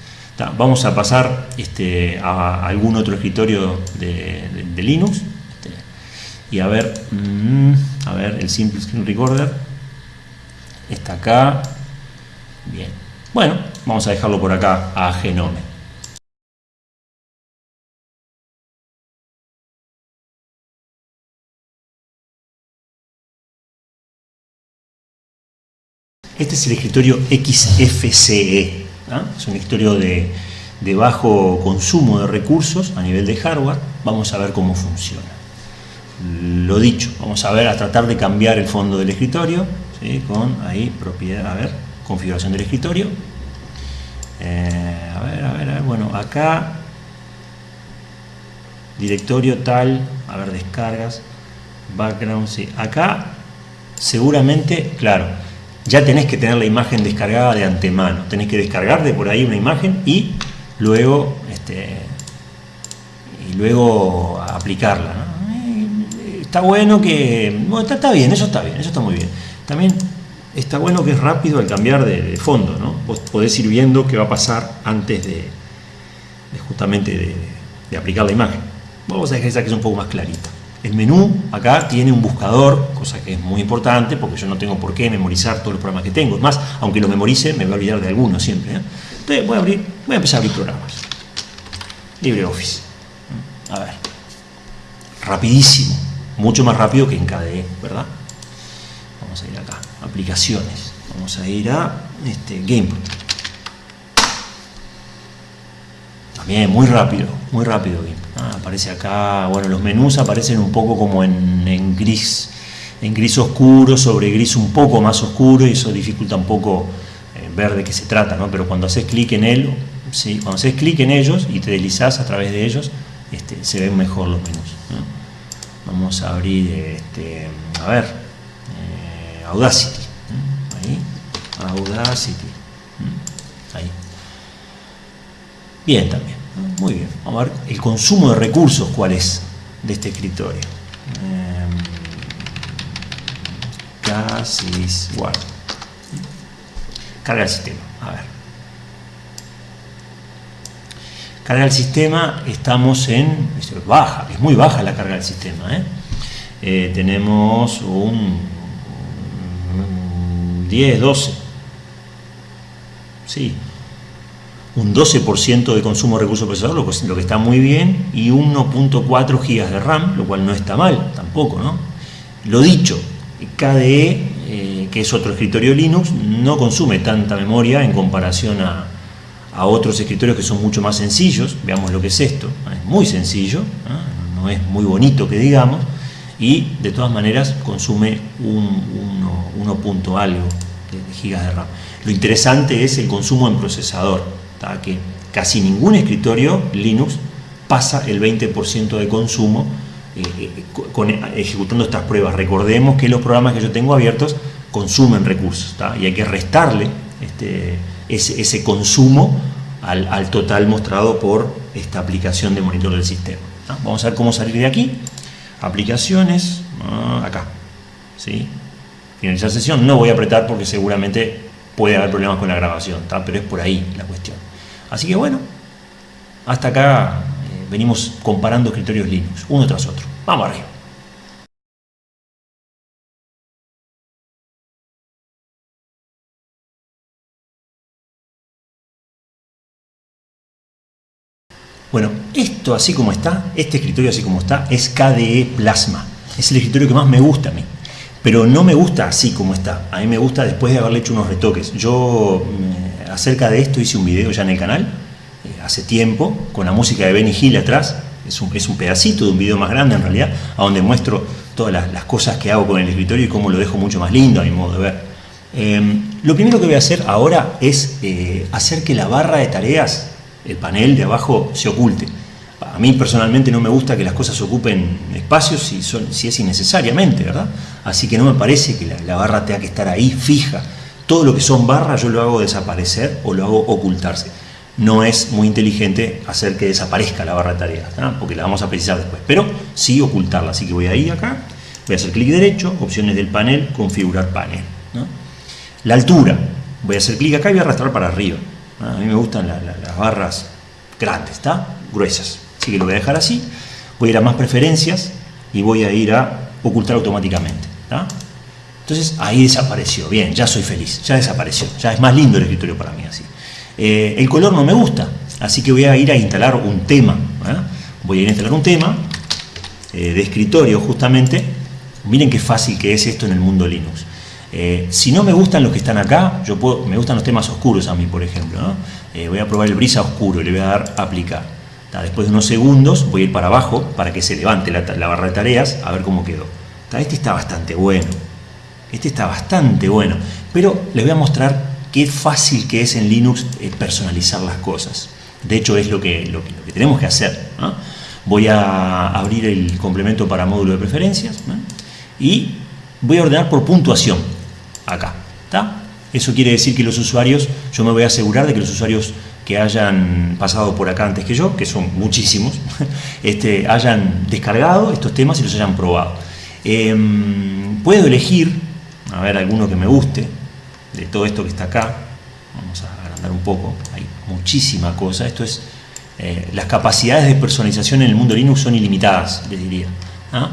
Vamos a pasar este, a algún otro escritorio de, Linux, este, y a ver, mm, a ver, el Simple Screen Recorder, está acá. Bien. Bueno, vamos a dejarlo por acá a Genome. Este es el escritorio XFCE. Es un escritorio de, bajo consumo de recursos a nivel de hardware. Vamos a ver cómo funciona. Lo dicho, vamos a ver, a tratar de cambiar el fondo del escritorio con ahí propiedad, a ver, configuración del escritorio. Eh, a, ver, a ver, a ver, bueno, acá directorio tal, a ver, descargas, background, acá seguramente, claro, ya tenés que tener la imagen descargada de antemano, tenés que descargar de por ahí una imagen y luego, este, y luego aplicarla. Está bueno que, bueno, está bien, eso está bien, eso está muy bien. También está bueno que es rápido al cambiar de, fondo, ¿no? Podés ir viendo qué va a pasar antes de, justamente de, aplicar la imagen. Vamos a dejar esa que es un poco más clarita. El menú acá tiene un buscador, cosa que es muy importante porque yo no tengo por qué memorizar todos los programas que tengo. Más, aunque los memorice, me voy a olvidar de algunos siempre. ¿eh? Entonces voy a, abrir, voy a empezar a abrir programas. LibreOffice. A ver. Rapidísimo. Mucho más rápido que en KDE, ¿verdad? vamos a ir acá, aplicaciones, vamos a ir a este, GamePro. También muy rápido, muy rápido aparece acá, bueno, los menús aparecen un poco como en, gris, en gris oscuro, sobre gris un poco más oscuro y eso dificulta un poco eh, ver de qué se trata, ¿no? Pero cuando haces clic en él, ¿sí? cuando haces clic en ellos y te deslizas a través de ellos, este, se ven mejor los menús. Vamos a abrir, este, a ver, Audacity. Ahí. Audacity. Ahí. Bien también. Muy bien. Vamos a ver el consumo de recursos cuál es de este escritorio. Casi igual. Carga el sistema. A ver. Carga el sistema, estamos en... baja, es muy baja la carga del sistema. ¿eh? Eh, tenemos un 10, 12. Sí. Un 12% de consumo de recursos procesador, lo que está muy bien, y 1.4 GB de RAM, lo cual no está mal tampoco, ¿no? Lo dicho, KDE, eh, que es otro escritorio Linux, no consume tanta memoria en comparación a, otros escritorios que son mucho más sencillos. Veamos lo que es esto. Es muy sencillo, no es muy bonito que digamos, y de todas maneras consume un 1 punto algo de, gigas de RAM. Lo interesante es el consumo en procesador, que casi ningún escritorio Linux pasa el 20% de consumo eh, eh, ejecutando estas pruebas. Recordemos que los programas que yo tengo abiertos consumen recursos y hay que restarle este, ese, consumo al, total mostrado por esta aplicación de monitor del sistema. Vamos a ver cómo salir de aquí. Aplicaciones, ah, acá. ¿sí? Finalizar sesión. No voy a apretar porque seguramente puede haber problemas con la grabación, pero es por ahí la cuestión. Así que bueno, hasta acá venimos comparando escritorios Linux, uno tras otro. Vamos arriba. Bueno, esto así como está, este escritorio así como está, es KDE Plasma. Es el escritorio que más me gusta a mí. Pero no me gusta así como está. A mí me gusta después de haberle hecho unos retoques. Yo mm, acerca de esto hice un video ya en el canal hace tiempo, con la música de Benny Hill atrás, es un, es un pedacito de un video más grande en realidad, a donde muestro todas las, cosas que hago con el escritorio y cómo lo dejo mucho más lindo a mi modo de ver. Em, lo primero que voy a hacer ahora es eh, hacer que la barra de tareas, el panel de abajo, se oculte. A mí personalmente no me gusta que las cosas ocupen espacios si, son, si es innecesariamente, ¿verdad? Así que no me parece que la barra tenga que estar ahí fija. Todo lo que son barras yo lo hago desaparecer o lo hago ocultarse. No es muy inteligente hacer que desaparezca la barra de tareas, porque la vamos a precisar después, pero sí ocultarla, así que voy a ir acá, voy a hacer clic derecho, opciones del panel, configurar panel. La altura, voy a hacer clic acá y voy a arrastrar para arriba. A mí me gustan las barras grandes, gruesas, así que lo voy a dejar así, voy a ir a más preferencias y voy a ir a ocultar automáticamente. Entonces ahí desapareció, bien, ya soy feliz, ya desapareció, ya es más lindo el escritorio para mí así. Eh, el color no me gusta, así que voy a ir a instalar un tema. ¿eh? Voy a ir a instalar un tema eh, de escritorio justamente. Miren qué fácil que es esto en el mundo Linux. si no me gustan los que están acá, yo puedo, me gustan los temas oscuros a mí, por ejemplo. voy a probar el brisa oscuro le voy a dar aplicar. Después de unos segundos voy a ir para abajo para que se levante la barra de tareas a ver cómo quedó. Este está bastante bueno. Este está bastante bueno. Pero les voy a mostrar qué fácil que es en Linux eh, personalizar las cosas. De hecho, es lo que, lo que, tenemos que hacer. Voy a abrir el complemento para módulo de preferencias y voy a ordenar por puntuación acá. Eso quiere decir que los usuarios, yo me voy a asegurar de que los usuarios que hayan pasado por acá antes que yo, que son muchísimos, este, hayan descargado estos temas y los hayan probado. Em, puedo elegir, a ver, alguno que me guste, de todo esto que está acá, vamos a agrandar un poco, hay muchísima cosa, esto es, eh, las capacidades de personalización en el mundo Linux son ilimitadas, les diría. ¿ah?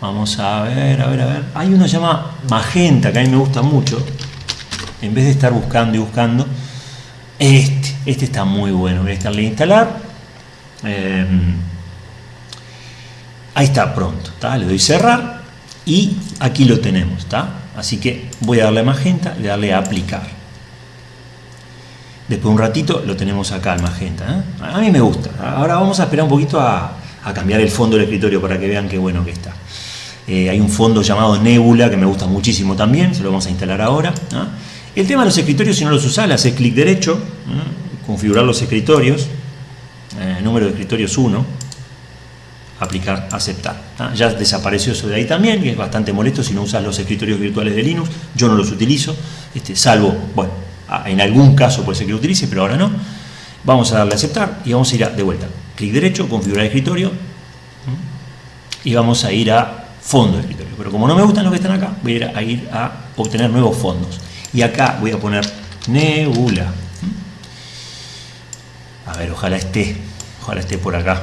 Vamos a ver, a ver, a ver, hay uno que se llama Magenta, que a mí me gusta mucho, en vez de estar buscando y buscando, este, este está muy bueno, voy a darle a instalar, em, ahí está pronto, le doy cerrar y aquí lo tenemos, ¿está? Así que voy a darle a magenta, le darle a aplicar. Después de un ratito lo tenemos acá al magenta. ¿eh? A mí me gusta. Ahora vamos a esperar un poquito a, cambiar el fondo del escritorio para que vean qué bueno que está. Eh, hay un fondo llamado Nebula que me gusta muchísimo también, se lo vamos a instalar ahora. El tema de los escritorios, si no los usás, le haces clic derecho, configurar los escritorios, eh, número de escritorios 1, aplicar, aceptar. Ya desapareció eso de ahí también, que es bastante molesto si no usas los escritorios virtuales de Linux. Yo no los utilizo, este, salvo, bueno, en algún caso puede ser que lo utilice, pero ahora no. Vamos a darle a aceptar y vamos a ir a, de vuelta. Clic derecho, configurar escritorio y vamos a ir a fondo de escritorio. Pero como no me gustan los que están acá, voy a ir a, ir a obtener nuevos fondos. Y acá voy a poner Nebula. A ver, ojalá esté, ojalá esté por acá.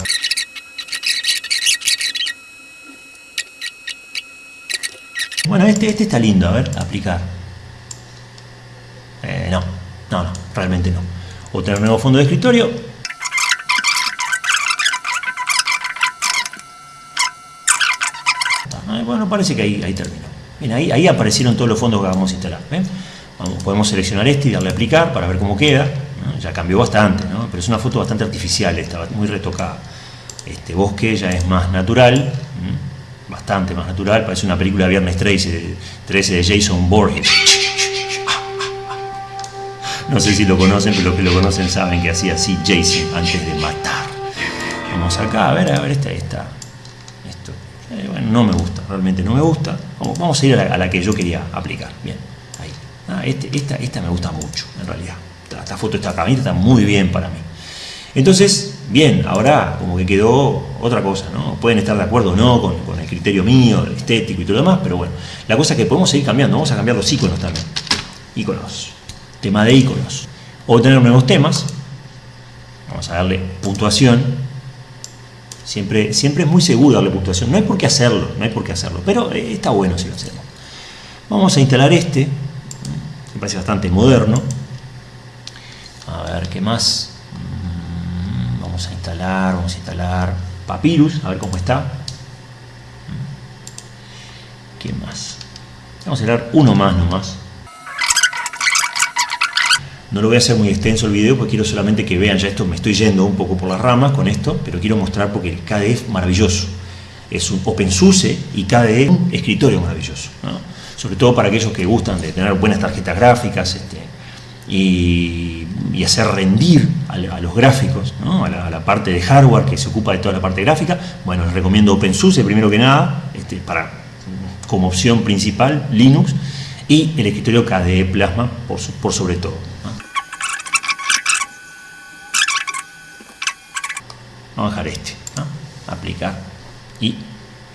Bueno, este, este está lindo, a ver, aplicar. Eh, no, no, no, realmente no. Otro nuevo fondo de escritorio. bueno, parece que ahí, terminó. Bien, ahí, aparecieron todos los fondos que vamos a instalar. podemos seleccionar este y darle a aplicar para ver cómo queda. Ya cambió bastante, pero es una foto bastante artificial, está muy retocada. Este bosque ya es más natural, bastante más natural, parece una película de Viernes 13, 13 de Jason Borges. No sé si lo conocen, pero los que lo conocen saben que hacía así Jason antes de matar. Vamos acá, a ver, a ver, esta, esta. Esto. Eh, bueno, no me gusta, realmente no me gusta. Vamos, a ir a la, que yo quería aplicar. Bien, ahí. Ah, este, esta, esta me gusta mucho, en realidad. Esta, foto, esta camita está muy bien para mí. Entonces, bien, ahora como que quedó otra cosa, ¿no? Pueden estar de acuerdo o no con, con el criterio mío, estético y todo lo demás, pero bueno, la cosa es que podemos seguir cambiando, vamos a cambiar los iconos también. Iconos, tema de iconos. O tener nuevos temas, vamos a darle puntuación. Siempre, siempre es muy seguro darle puntuación, no hay por qué hacerlo, no hay por qué hacerlo, pero eh, está bueno si lo hacemos. Vamos a instalar este, me parece bastante moderno. A ver, ¿qué más? Vamos a instalar, vamos a instalar Papyrus, a ver cómo está. ¿Quién más? Vamos a instalar uno más nomás. No lo voy a hacer muy extenso el video porque quiero solamente que vean, ya esto me estoy yendo un poco por las ramas con esto, pero quiero mostrar porque el KDE es maravilloso. Es un OpenSUSE y KDE un escritorio maravilloso. Sobre todo para aquellos que gustan de tener buenas tarjetas gráficas este, y hacer rendir a, los gráficos, a, la, parte de hardware que se ocupa de toda la parte gráfica, bueno, les recomiendo OpenSUSE primero que nada, este, para, como opción principal, Linux, y el escritorio KDE Plasma por, por sobre todo. Vamos a dejar este, aplicar y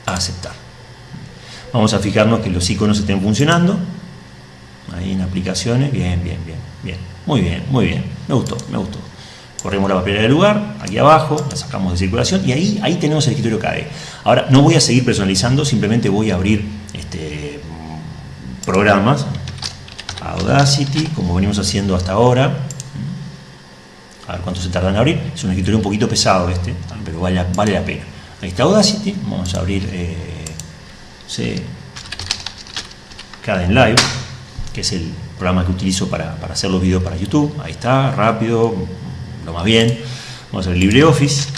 aceptar. Vamos a fijarnos que los iconos estén funcionando, ahí en aplicaciones, bien, bien, bien, bien. Muy bien, muy bien. Me gustó, me gustó. Corremos la papelera del lugar, aquí abajo, la sacamos de circulación y ahí, ahí tenemos el escritorio KDE. Ahora, no voy a seguir personalizando, simplemente voy a abrir este, programas, Audacity, como venimos haciendo hasta ahora. A ver cuánto se tarda en abrir. Es un escritorio un poquito pesado este, pero vale, vale la pena. Ahí está Audacity, vamos a abrir eh, Live, que es el programa que utilizo para, hacer los videos para YouTube. Ahí está, rápido, lo más bien. Vamos a ver LibreOffice.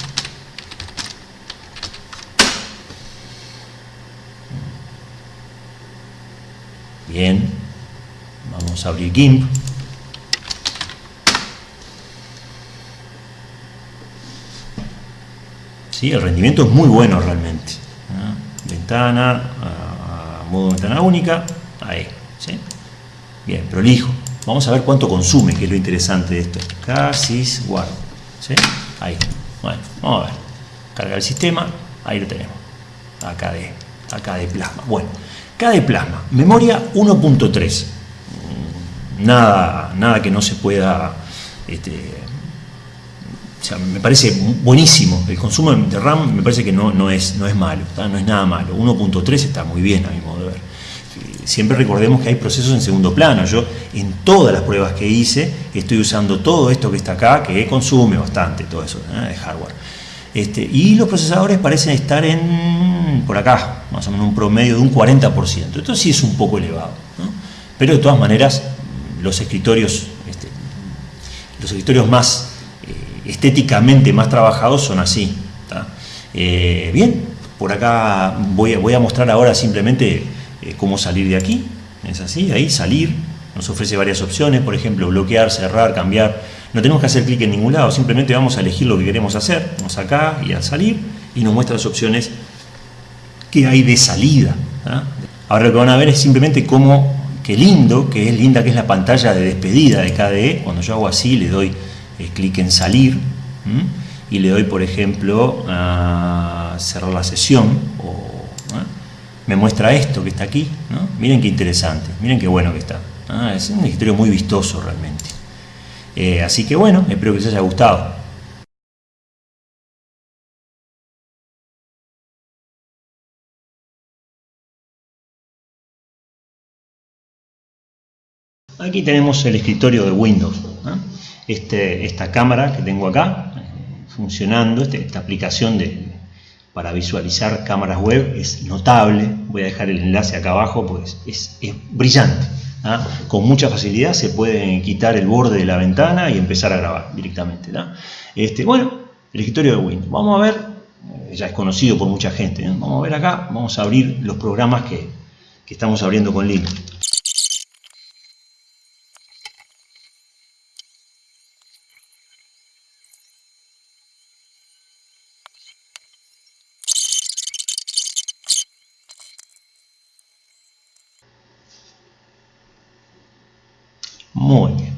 Bien. Vamos a abrir GIMP. ¿Sí? El rendimiento es muy bueno realmente. ¿Ah? Ventana, modo ventana única, ahí. ¿sí? Bien, prolijo. Vamos a ver cuánto consume, que es lo interesante de esto. Casis guard. ¿Sí? Ahí. Bueno, vamos a ver. Carga el sistema. Ahí lo tenemos. Acá de, plasma. Bueno, acá de plasma. Memoria 1.3. Nada, nada que no se pueda... Este, o sea, me parece buenísimo. El consumo de RAM me parece que no, no, es, no es malo, no es nada malo. 1.3 está muy bien a mi modo de ver siempre recordemos que hay procesos en segundo plano. Yo en todas las pruebas que hice estoy usando todo esto que está acá, que consume bastante todo eso ¿eh? de hardware. Este, y los procesadores parecen estar en por acá, más o menos un promedio de un 40%. Esto sí es un poco elevado. Pero de todas maneras, los escritorios, este, los escritorios más eh, estéticamente más trabajados son así. Eh, bien, por acá voy, voy a mostrar ahora simplemente eh, cómo salir de aquí. Es así, ahí salir. Nos ofrece varias opciones, por ejemplo, bloquear, cerrar, cambiar. No tenemos que hacer clic en ningún lado, simplemente vamos a elegir lo que queremos hacer. Vamos acá y a salir y nos muestra las opciones que hay de salida. ¿ah? Ahora lo que van a ver es simplemente cómo, qué lindo, que es linda que es la pantalla de despedida de KDE. Cuando yo hago así, le doy eh, clic en salir y le doy, por ejemplo, a cerrar la sesión o me muestra esto que está aquí, miren qué interesante, miren qué bueno que está. Ah, es un escritorio muy vistoso realmente. Eh, así que bueno, espero que les haya gustado. Aquí tenemos el escritorio de Windows. Este, esta cámara que tengo acá, funcionando, este, esta aplicación de, para visualizar cámaras web es notable. Voy a dejar el enlace acá abajo, pues es, brillante. ¿ah? Con mucha facilidad se puede quitar el borde de la ventana y empezar a grabar directamente. Este, bueno, el escritorio de Windows. Vamos a ver, eh, ya es conocido por mucha gente. Vamos a ver acá, vamos a abrir los programas que, que estamos abriendo con Linux. Muy bien.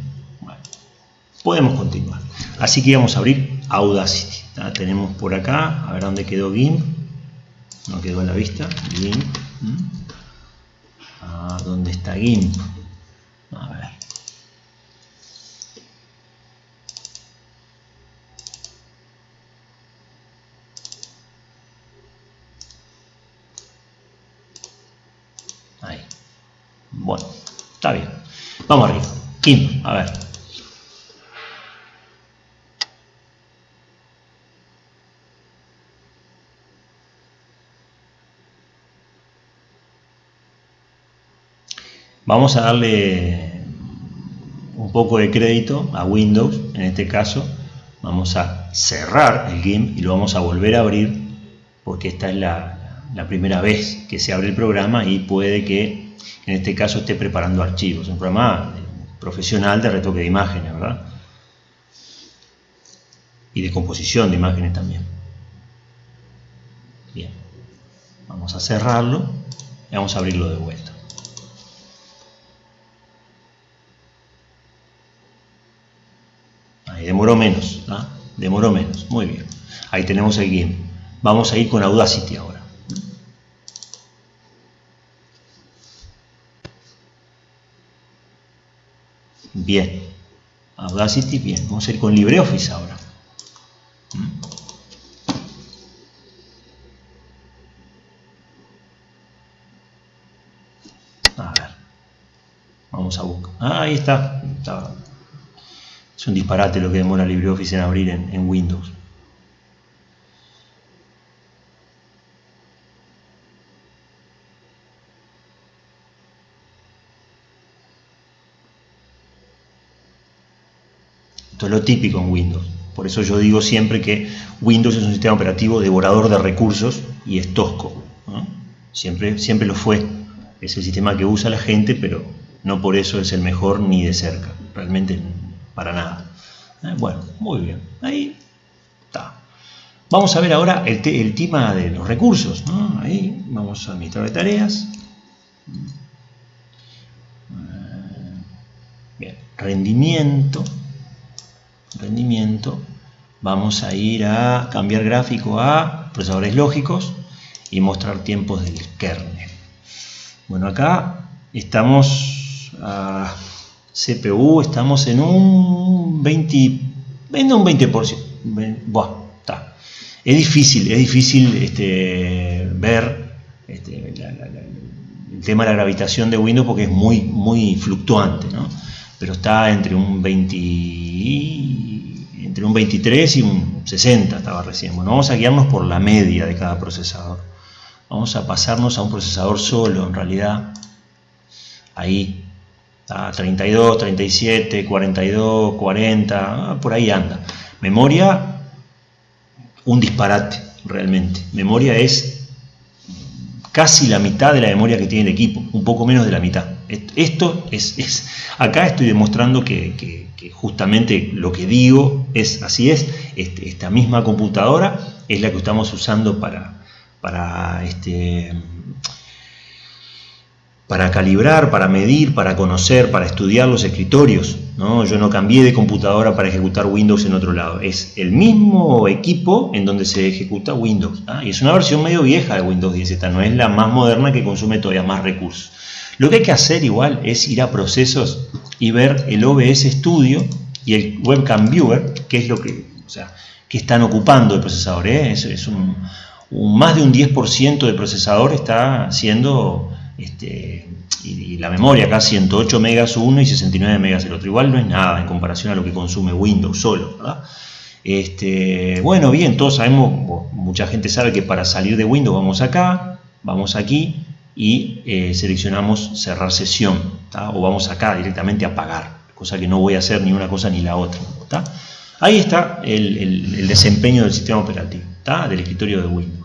Podemos continuar. Así que vamos a abrir Audacity. Tenemos por acá, a ver dónde quedó GIMP. No quedó a la vista. GIMP. Ah, ¿Dónde está GIMP? A ver. Ahí. Bueno, está bien. Vamos arriba. Kim, a ver. Vamos a darle un poco de crédito a Windows, en este caso. Vamos a cerrar el GIMP y lo vamos a volver a abrir porque esta es la, la primera vez que se abre el programa y puede que en este caso esté preparando archivos. Un programa profesional de retoque de imágenes, ¿verdad? Y de composición de imágenes también. Bien, vamos a cerrarlo y vamos a abrirlo de vuelta. Ahí demoró menos, ¿ah? demoró menos, muy bien. Ahí tenemos el GIMP. Vamos a ir con Audacity ahora. Bien. Audacity, bien. Vamos a ir con LibreOffice ahora. ¿Mm? A ver. Vamos a buscar. Ah, ahí está. Es un disparate lo que demora LibreOffice en abrir en Windows. Esto es lo típico en Windows. Por eso yo digo siempre que Windows es un sistema operativo devorador de recursos y es tosco. Siempre, siempre lo fue. Es el sistema que usa la gente, pero no por eso es el mejor ni de cerca. Realmente para nada. Eh, bueno, muy bien. Ahí está. Vamos a ver ahora el, tema de los recursos. Ahí vamos a administrar tareas. Eh, bien, rendimiento rendimiento, vamos a ir a cambiar gráfico a procesadores lógicos y mostrar tiempos del kernel. Bueno, acá estamos a CPU, estamos en un 20, en un 20%. está. Es difícil, es difícil este, ver este, el tema de la gravitación de Windows porque es muy, muy fluctuante, ¿no? pero está entre un 20 entre un 23 y un 60 estaba recién. Bueno, vamos a guiarnos por la media de cada procesador. Vamos a pasarnos a un procesador solo, en realidad. Ahí, está 32, 37, 42, 40, por ahí anda. Memoria, un disparate, realmente. Memoria es casi la mitad de la memoria que tiene el equipo, un poco menos de la mitad. Esto es, acá estoy demostrando que, justamente lo que digo es así es, este, esta misma computadora es la que estamos usando para, para, este, para calibrar, para medir, para conocer, para estudiar los escritorios. ¿no? Yo no cambié de computadora para ejecutar Windows en otro lado. Es el mismo equipo en donde se ejecuta Windows. ¿ah? Y es una versión medio vieja de Windows 10. Esta no es la más moderna que consume todavía más recursos. Lo que hay que hacer igual es ir a procesos y ver el OBS Studio y el Webcam Viewer, que es lo que, o sea, que están ocupando el procesador. ¿eh? Es, un, más de un 10% del procesador está siendo, este, y, la memoria acá 108 megas uno y 69 megas el otro. Igual no es nada en comparación a lo que consume Windows solo. Este, bueno, bien, todos sabemos, mucha gente sabe que para salir de Windows vamos acá, vamos aquí y eh, seleccionamos cerrar sesión, o vamos acá directamente a apagar, cosa que no voy a hacer ni una cosa ni la otra. Ahí está el desempeño del sistema operativo, del escritorio de Windows.